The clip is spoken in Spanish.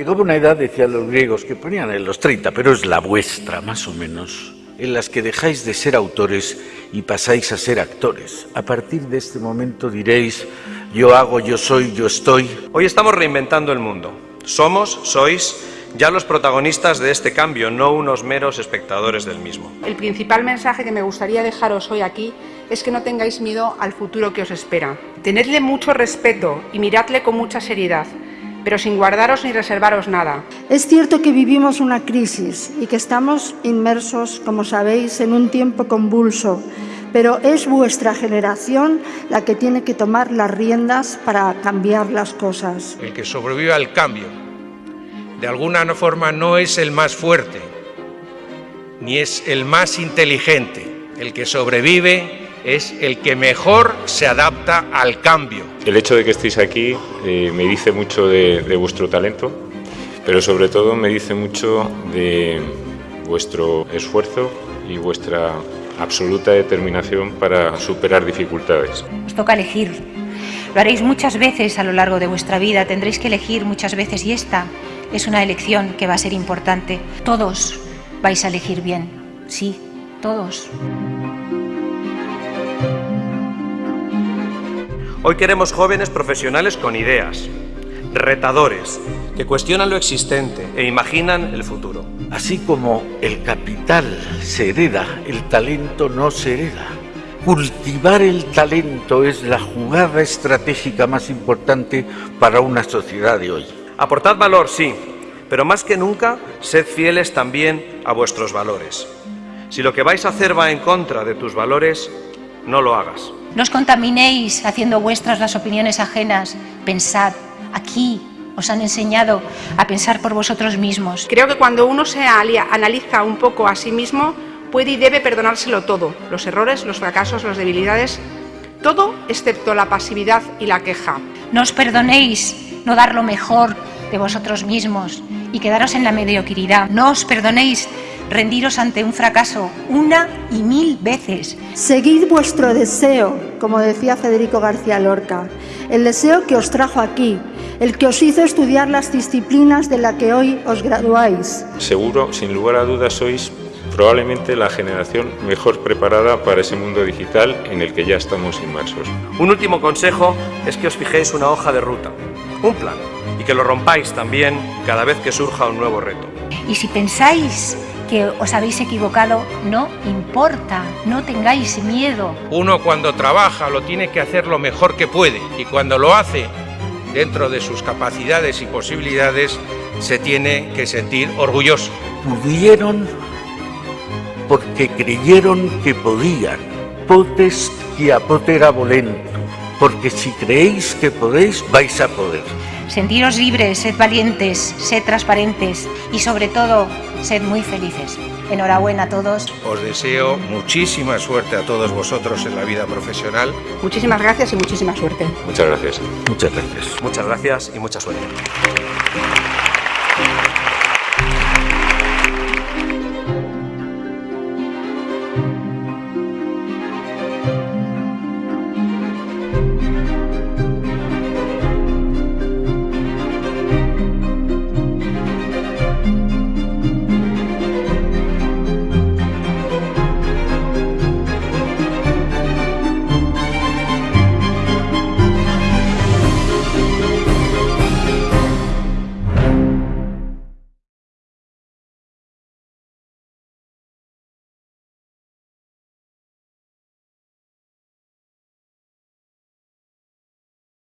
Llegaba una edad, decían los griegos, que ponían en los 30, pero es la vuestra, más o menos, en las que dejáis de ser autores y pasáis a ser actores. A partir de este momento diréis, yo hago, yo soy, yo estoy. Hoy estamos reinventando el mundo. Somos, sois, ya los protagonistas de este cambio, no unos meros espectadores del mismo. El principal mensaje que me gustaría dejaros hoy aquí es que no tengáis miedo al futuro que os espera. Tenedle mucho respeto y miradle con mucha seriedad pero sin guardaros ni reservaros nada. Es cierto que vivimos una crisis y que estamos inmersos, como sabéis, en un tiempo convulso, pero es vuestra generación la que tiene que tomar las riendas para cambiar las cosas. El que sobrevive al cambio, de alguna forma no es el más fuerte, ni es el más inteligente. El que sobrevive es el que mejor se adapta al cambio. El hecho de que estéis aquí eh, me dice mucho de, de vuestro talento, pero sobre todo me dice mucho de vuestro esfuerzo y vuestra absoluta determinación para superar dificultades. Os toca elegir. Lo haréis muchas veces a lo largo de vuestra vida, tendréis que elegir muchas veces y esta es una elección que va a ser importante. Todos vais a elegir bien, sí, todos. Hoy queremos jóvenes profesionales con ideas, retadores, que cuestionan lo existente e imaginan el futuro. Así como el capital se hereda, el talento no se hereda. Cultivar el talento es la jugada estratégica más importante para una sociedad de hoy. Aportad valor, sí, pero más que nunca, sed fieles también a vuestros valores. Si lo que vais a hacer va en contra de tus valores, no lo hagas. No os contaminéis haciendo vuestras las opiniones ajenas. Pensad, aquí os han enseñado a pensar por vosotros mismos. Creo que cuando uno se analiza un poco a sí mismo, puede y debe perdonárselo todo. Los errores, los fracasos, las debilidades, todo excepto la pasividad y la queja. No os perdonéis no dar lo mejor de vosotros mismos y quedaros en la mediocridad. No os perdonéis rendiros ante un fracaso una y mil veces. Seguid vuestro deseo, como decía Federico García Lorca, el deseo que os trajo aquí, el que os hizo estudiar las disciplinas de la que hoy os graduáis. Seguro, sin lugar a dudas, sois probablemente la generación mejor preparada para ese mundo digital en el que ya estamos inmersos. Un último consejo es que os fijéis una hoja de ruta, un plan, y que lo rompáis también cada vez que surja un nuevo reto. Y si pensáis que os habéis equivocado, no importa, no tengáis miedo. Uno cuando trabaja lo tiene que hacer lo mejor que puede y cuando lo hace dentro de sus capacidades y posibilidades se tiene que sentir orgulloso. Pudieron porque creyeron que podían. Potest que apotera volento. Porque si creéis que podéis, vais a poder. Sentiros libres, sed valientes, sed transparentes y sobre todo, sed muy felices. Enhorabuena a todos. Os deseo muchísima suerte a todos vosotros en la vida profesional. Muchísimas gracias y muchísima suerte. Muchas gracias. Muchas gracias. Muchas gracias y mucha suerte.